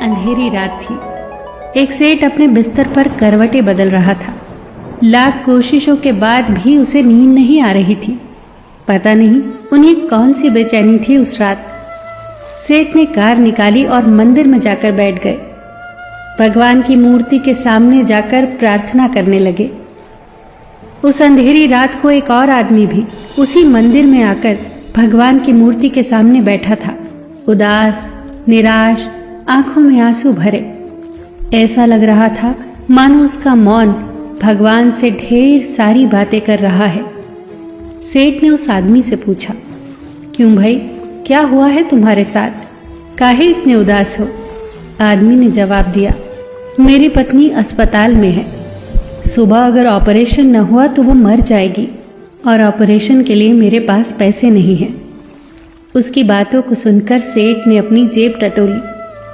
अंधेरी रात थी। एक सेठ अपने बिस्तर पर करवटें बदल रहा था। लाख कोशिशों के बाद भी उसे नींद नहीं आ रही थी। पता नहीं उन्हें कौन सी बेचैनी थी उस रात। सेठ ने कार निकाली और मंदिर में जाकर बैठ गए। भगवान की मूर्ति के सामने जाकर प्रार्थना करने लगे। उस अंधेरी रात को एक और आदमी भी उसी मंदिर में आकर भगवान की मूर्ति के सामने बैठा था। उदास, निराश आँखों में आँसू भरे। ऐसा लग रहा था मानो उसका मौन भगवान से ढेर सारी बातें कर रहा है। सेठ ने उस आदमी से पूछा, क्यों भाई, क्या हुआ है तुम्हारे साथ? काहे इतने उदास हो? आदमी ने जवाब दिया, मेरी पत्नी अस्पताल में है। सुबह अगर ऑपरेशन न हुआ तो वो मर जाएगी और ऑपरेशन के लिए मेरे पास पैसे नहीं हैं। उसकी बातों को सुनकर सेठ ने अपनी जेब टटोली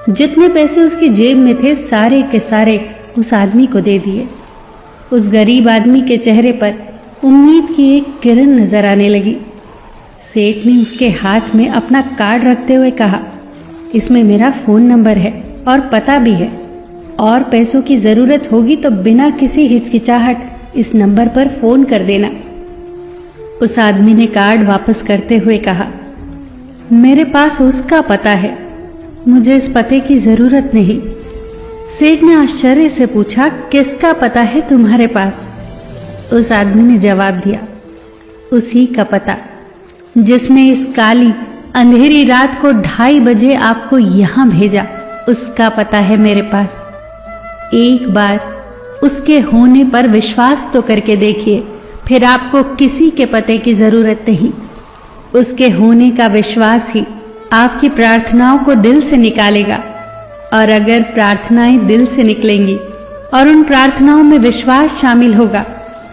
जितने पैसे उसकी जेब में थे, सारे के सारे उस आदमी को दे दिए। उस गरीब आदमी के चेहरे पर उम्मीद की एक किरण नज़र आने लगी। सेठ ने उसके हाथ में अपना कार्ड रखते हुए कहा, इसमें मेरा फ़ोन नंबर है और पता भी है। और पैसों की ज़रूरत होगी तो बिना किसी हिचकिचाहट इस नंबर पर फ़ोन कर देना। उस आदमी ने कार्ड वापस करते हुए कहा, मेरे पास उसका पता है। मुझे इस पते की ज़रूरत नहीं। सेठ ने आश्चर्य से पूछा, किसका पता है तुम्हारे पास? उस आदमी ने जवाब दिया, उसी का पता, जिसने इस काली, अंधेरी रात को ढाई बजे आपको यहाँ भेजा, उसका पता है मेरे पास। एक बार उसके होने पर विश्वास तो करके देखिए, फिर आपको किसी के पते की ज़रूरत नहीं। उसके होने का विश्वास ही आपकी प्रार्थनाओं को दिल से निकालेगा। और अगर प्रार्थनाएँ दिल से निकलेंगी और उन प्रार्थनाओं में विश्वास शामिल होगा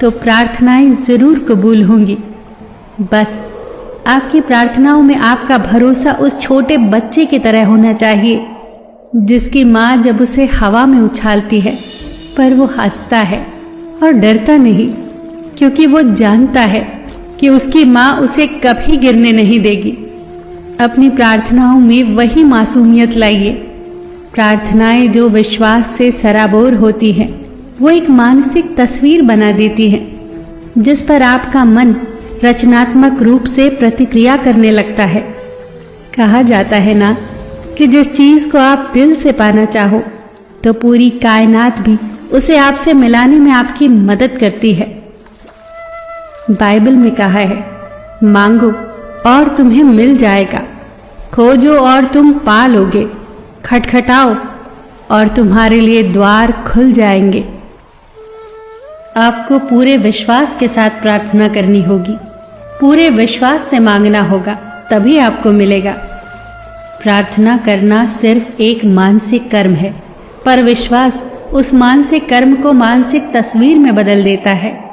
तो प्रार्थनाएँ ज़रूर कबूल होंगी। बस, आपकी प्रार्थनाओं में आपका भरोसा उस छोटे बच्चे की तरह होना चाहिए, जिसकी माँ जब उसे हवा में उछालती है, पर वो हंसता है और डरता नहीं, क्योंकि वो जानता है कि उसकी माँ उसे कभी गिरने नहीं देगी। अपनी प्रार्थनाओं में वही मासूमियत लाइए। प्रार्थनाएँ जो विश्वास से सराबोर होती हैं, वो एक मानसिक तस्वीर बना देती हैं, जिस पर आपका मन रचनात्मक रूप से प्रतिक्रिया करने लगता है। कहा जाता है ना कि जिस चीज़ को आप दिल से पाना चाहो तो पूरी कायनात भी उसे आपसे मिलाने में आपकी मदद करती है। बाइबल में कहा है, मांगो और तुम्हें मिल जाएगा। खोजो और तुम पा लोगे। खटखटाओ और तुम्हारे लिए द्वार खुल जाएँगे। आपको पूरे विश्वास के साथ प्रार्थना करनी होगी। पूरे विश्वास से मांगना होगा, तभी आपको मिलेगा। प्रार्थना करना सिर्फ़ एक मानसिक कर्म है, पर विश्वास उस मानसिक कर्म को मानसिक तस्वीर में बदल देता है।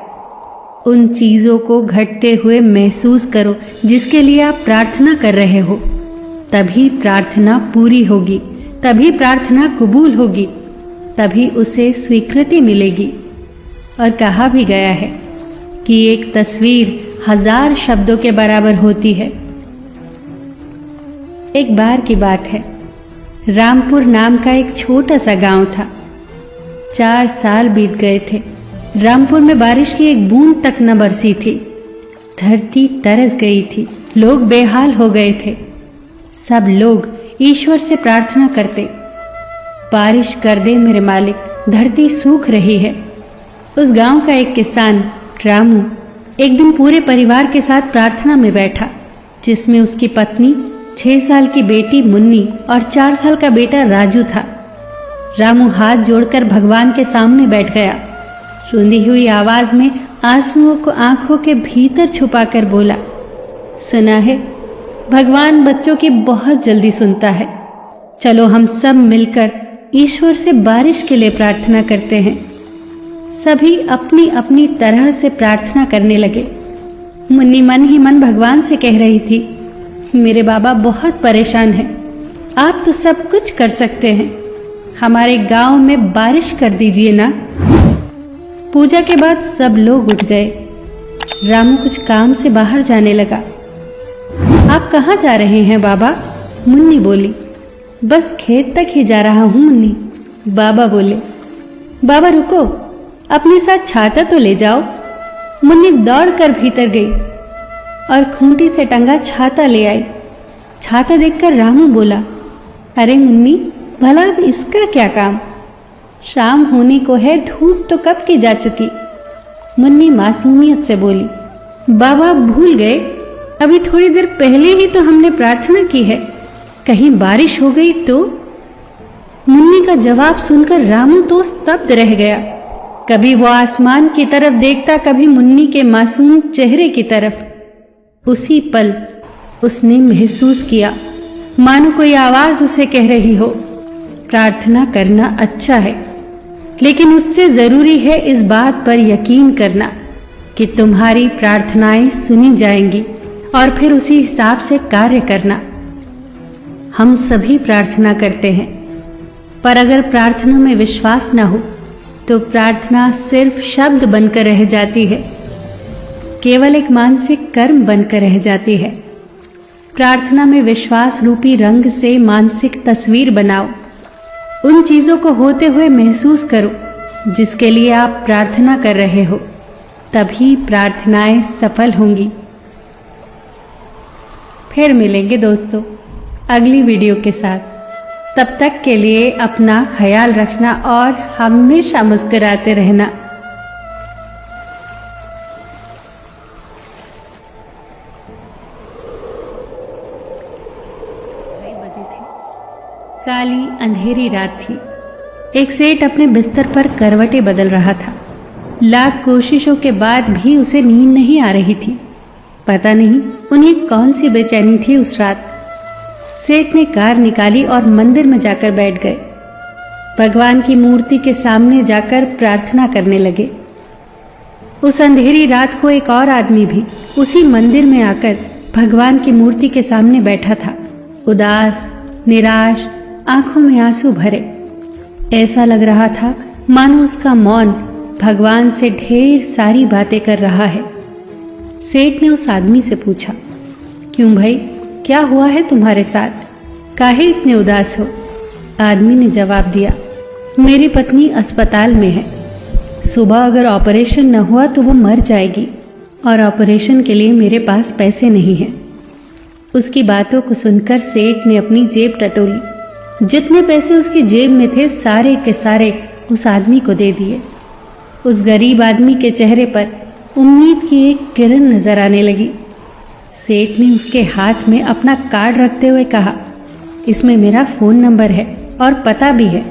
उन चीज़ों को घटते हुए महसूस करो, जिसके लिए आप प्रार्थना कर रहे हो। तभी प्रार्थना पूरी होगी, तभी प्रार्थना कबूल होगी, तभी उसे स्वीकृति मिलेगी। और कहा भी गया है कि एक तस्वीर हज़ार शब्दों के बराबर होती है। एक बार की बात है, रामपुर नाम का एक छोटा सा गाँव था। चार साल बीत गए थे। रामपुर में बारिश की एक बूंद तक न बरसी थी। धरती तरस गई थी। लोग बेहाल हो गए थे। सब लोग ईश्वर से प्रार्थना करते। बारिश कर दे मेरे मालिक, धरती सूख रही है। उस गाँव का एक किसान, रामू, एक दिन पूरे परिवार के साथ प्रार्थना में बैठा, जिसमें उसकी पत्नी, छह साल की बेटी मुन्नी और चार साल का बेटा राजू था। रामू हाथ जोड़कर भगवान के सामने बैठ गया। रुंधी हुई आवाज़ में आंसुओं को आँखों के भीतर छुपाकर बोला, सुना है भगवान बच्चों की बहुत जल्दी सुनता है। चलो हम सब मिलकर ईश्वर से बारिश के लिए प्रार्थना करते हैं। सभी अपनी अपनी तरह से प्रार्थना करने लगे। मुन्नी मन ही मन भगवान से कह रही थी, मेरे बाबा बहुत परेशान हैं। आप तो सब कुछ कर सकते हैं। हमारे गाँव में बारिश कर दीजिए ना। पूजा के बाद सब लोग उठ गए। रामू कुछ काम से बाहर जाने लगा। आप कहाँ जा रहे हैं, बाबा? मुन्नी बोली। बस खेत तक ही जा रहा हूँ, मुन्नी। बाबा बोले। बाबा, रुको। अपने साथ छाता तो ले जाओ। मुन्नी दौड़कर भीतर गई और खूंटी से टंगा छाता ले आई। छाता देखकर रामू बोला, अरे मुन्नी, भला अब इसका क्या काम? शाम होने को है, धूप तो कब की जा चुकी? मुन्नी मासूमियत से बोली, बाबा भूल गए। अभी थोड़ी देर पहले ही तो हमने प्रार्थना की है। कहीं बारिश हो गई तो? मुन्नी का जवाब सुनकर रामू तो स्तब्ध रह गया। कभी वो आसमान की तरफ़ देखता, कभी मुन्नी के मासूम चेहरे की तरफ़। उसी पल उसने महसूस किया, मानो कोई आवाज़ उसे कह रही हो। प्रार्थना करना अच्छा है, लेकिन उससे ज़रूरी है इस बात पर यकीन करना कि तुम्हारी प्रार्थनाएँ सुनी जाएँगी। और फिर उसी हिसाब से कार्य करना। हम सभी प्रार्थना करते हैं। पर अगर प्रार्थना में विश्वास न हो तो प्रार्थना सिर्फ़ शब्द बनकर रह जाती है। केवल एक मानसिक कर्म बनकर रह जाती है। प्रार्थना में विश्वास रूपी रंग से मानसिक तस्वीर बनाओ। उन चीज़ों को होते हुए महसूस करो, जिसके लिए आप प्रार्थना कर रहे हो। तभी प्रार्थनाएँ सफल होंगी। फिर मिलेंगे दोस्तों अगली वीडियो के साथ। तब तक के लिए अपना ख्याल रखना और हमेशा मुस्कुराते रहना। काली अंधेरी रात थी। एक सेठ अपने बिस्तर पर करवटें बदल रहा था। लाख कोशिशों के बाद भी उसे नींद नहीं आ रही थी। पता नहीं उन्हें कौन सी बेचैनी थी उस रात? सेठ ने कार निकाली और मंदिर में जाकर बैठ गए। भगवान की मूर्ति के सामने जाकर प्रार्थना करने लगे। उस अंधेरी रात को एक और आदमी भी उसी मंदिर में आकर भगवान की मूर्ति के सामने बैठा था। उदास, निराश, आँखों में आँसू भरे। ऐसा लग रहा था मानो उसका मौन भगवान से ढेर सारी बातें कर रहा है। सेठ ने उस आदमी से पूछा, क्यों भाई, क्या हुआ है तुम्हारे साथ? काहे इतने उदास हो? आदमी ने जवाब दिया, मेरी पत्नी अस्पताल में है। सुबह अगर ऑपरेशन न हुआ तो वो मर जाएगी और ऑपरेशन के लिए मेरे पास पैसे नहीं हैं। उसकी बातों को सुनकर सेठ ने अपनी जेब टटोली जितने पैसे उसकी जेब में थे, सारे के सारे उस आदमी को दे दिए। उस गरीब आदमी के चेहरे पर उम्मीद की एक किरण नज़र आने लगी। सेठ ने उसके हाथ में अपना कार्ड रखते हुए कहा, इसमें मेरा फ़ोन नंबर है और पता भी है।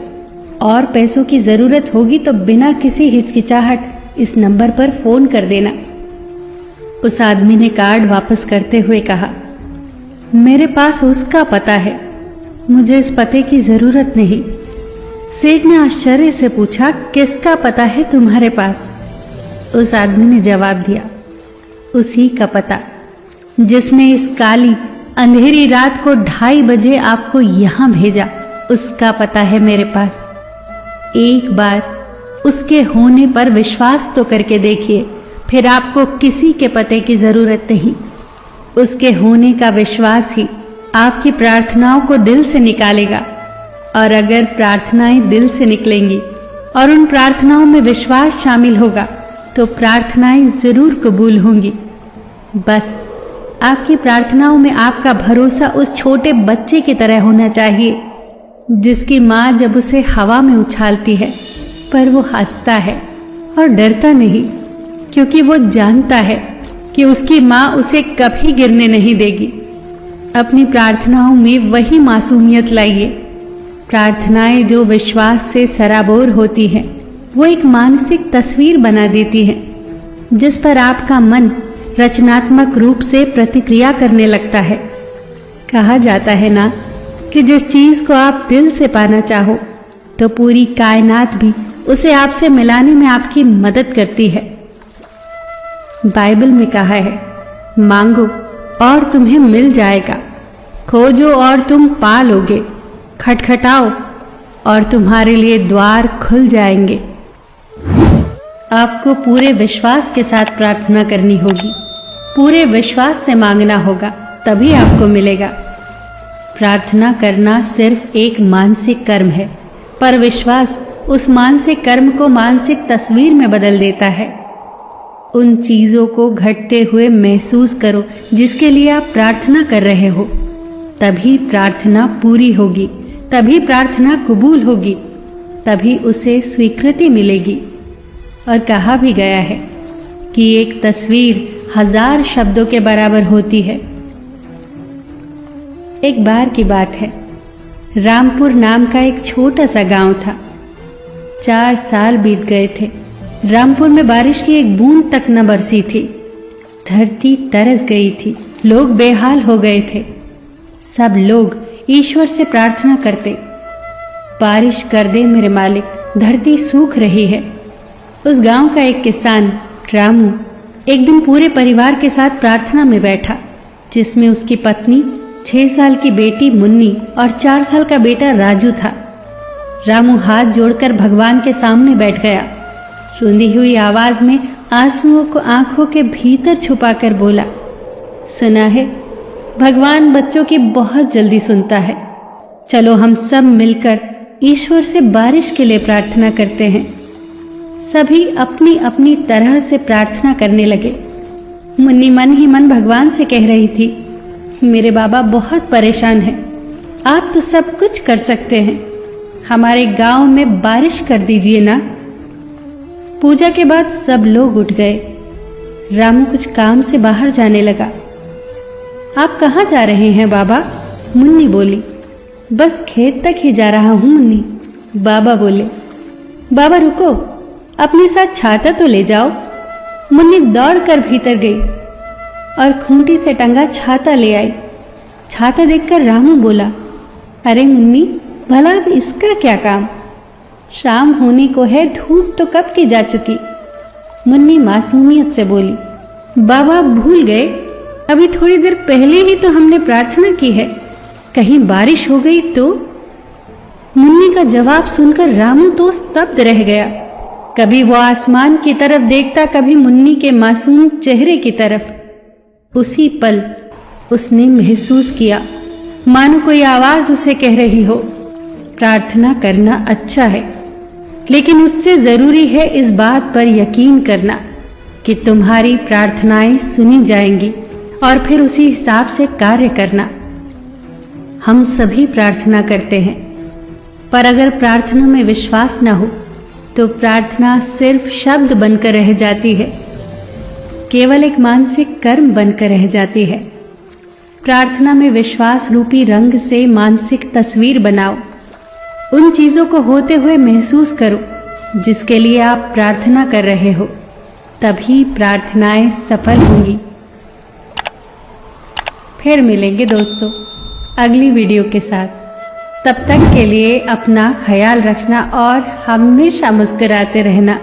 और पैसों की ज़रूरत होगी तो बिना किसी हिचकिचाहट इस नंबर पर फ़ोन कर देना। उस आदमी ने कार्ड वापस करते हुए कहा, मेरे पास उसका पता है। मुझे इस पते की ज़रूरत नहीं। सेठ ने आश्चर्य से पूछा, किसका पता है तुम्हारे पास? उस आदमी ने जवाब दिया, उसी का पता। जिसने इस काली, अंधेरी रात को ढाई बजे आपको यहाँ भेजा, उसका पता है मेरे पास। एक बार उसके होने पर विश्वास तो करके देखिए, फिर आपको किसी के पते की ज़रूरत नहीं। उसके होने का विश्वास ही आपकी प्रार्थनाओं को दिल से निकालेगा। और अगर प्रार्थनाएँ दिल से निकलेंगी और उन प्रार्थनाओं में विश्वास शामिल होगा तो प्रार्थनाएँ ज़रूर कबूल होंगी। बस, आपकी प्रार्थनाओं में आपका भरोसा उस छोटे बच्चे की तरह होना चाहिए, जिसकी माँ जब उसे हवा में उछालती है, पर वो हंसता है और डरता नहीं, क्योंकि वो जानता है कि उसकी माँ उसे कभी गिरने नहीं देगी। अपनी प्रार्थनाओं में वही मासूमियत लाइए। प्रार्थनाएँ जो विश्वास से सराबोर होती हैं। वो एक मानसिक तस्वीर बना देती है, जिस पर आपका मन रचनात्मक रूप से प्रतिक्रिया करने लगता है। कहा जाता है ना, कि जिस चीज़ को आप दिल से पाना चाहो तो पूरी कायनात भी उसे आपसे मिलाने में आपकी मदद करती है। बाइबल में कहा है, मांगो और तुम्हें मिल जाएगा, खोजो और तुम पा लोगे, खटखटाओ और तुम्हारे लिए द्वार खुल जाएँगे। आपको पूरे विश्वास के साथ प्रार्थना करनी होगी। पूरे विश्वास से मांगना होगा, तभी आपको मिलेगा। प्रार्थना करना सिर्फ़ एक मानसिक कर्म है, पर विश्वास उस मानसिक कर्म को मानसिक तस्वीर में बदल देता है। उन चीज़ों को घटते हुए महसूस करो, जिसके लिए आप प्रार्थना कर रहे हो। तभी प्रार्थना पूरी होगी, तभी प्रार्थना कबूल होगी, तभी उसे स्वीकृति मिलेगी। और कहा भी गया है कि एक तस्वीर हज़ार शब्दों के बराबर होती है। एक बार की बात है। रामपुर नाम का एक छोटा सा गाँव था। चार साल बीत गए थे। रामपुर में बारिश की एक बूंद तक न बरसी थी। धरती तरस गई थी। लोग बेहाल हो गए थे। सब लोग ईश्वर से प्रार्थना करते। बारिश कर दे मेरे मालिक, धरती सूख रही है। उस गाँव का एक किसान, रामू, एक दिन पूरे परिवार के साथ प्रार्थना में बैठा, जिसमें उसकी पत्नी, छह साल की बेटी मुन्नी और चार साल का बेटा राजू था। रामू हाथ जोड़कर भगवान के सामने बैठ गया। रुंधी हुई आवाज़ में आंसुओं को आँखों के भीतर छुपाकर बोला, सुना है, भगवान बच्चों की बहुत जल्दी सुनता है। चलो हम सब मिलकर ईश्वर से बारिश के लिए प्रार्थना करते हैं। सभी अपनी अपनी तरह से प्रार्थना करने लगे। मुन्नी मन ही मन भगवान से कह रही थी, मेरे बाबा बहुत परेशान हैं। आप तो सब कुछ कर सकते हैं। हमारे गाँव में बारिश कर दीजिए ना। पूजा के बाद सब लोग उठ गए। रामू कुछ काम से बाहर जाने लगा। आप कहाँ जा रहे हैं बाबा? मुन्नी बोली। बस खेत तक ही जा रहा हूँ, मुन्नी, बाबा बोले। बाबा, रुको। अपने साथ छाता तो ले जाओ। मुन्नी दौड़कर भीतर गई और खूंटी से टंगा छाता ले आई। छाता देखकर रामू बोला, अरे मुन्नी, भला अब इसका क्या काम? शाम होने को है, धूप तो कब की जा चुकी? मुन्नी मासूमियत से बोली, बाबा भूल गए। अभी थोड़ी देर पहले ही तो हमने प्रार्थना की है। कहीं बारिश हो गई तो? मुन्नी का जवाब सुनकर रामू तो स्तब्ध रह गया। कभी वो आसमान की तरफ़ देखता, कभी मुन्नी के मासूम चेहरे की तरफ़। उसी पल उसने महसूस किया, मानो कोई आवाज़ उसे कह रही हो, प्रार्थना करना अच्छा है, लेकिन उससे ज़रूरी है इस बात पर यकीन करना कि तुम्हारी प्रार्थनाएँ सुनी जाएँगी और फिर उसी हिसाब से कार्य करना। हम सभी प्रार्थना करते हैं, पर अगर प्रार्थना में विश्वास न हो तो प्रार्थना सिर्फ़ शब्द बनकर रह जाती है। केवल एक मानसिक कर्म बनकर रह जाती है। प्रार्थना में विश्वास रूपी रंग से मानसिक तस्वीर बनाओ। उन चीज़ों को होते हुए महसूस करो, जिसके लिए आप प्रार्थना कर रहे हो। तभी प्रार्थनाएँ सफल होंगी। फिर मिलेंगे दोस्तों, अगली वीडियो के साथ। तब तक के लिए अपना ख्याल रखना और हमेशा मुस्कुराते रहना।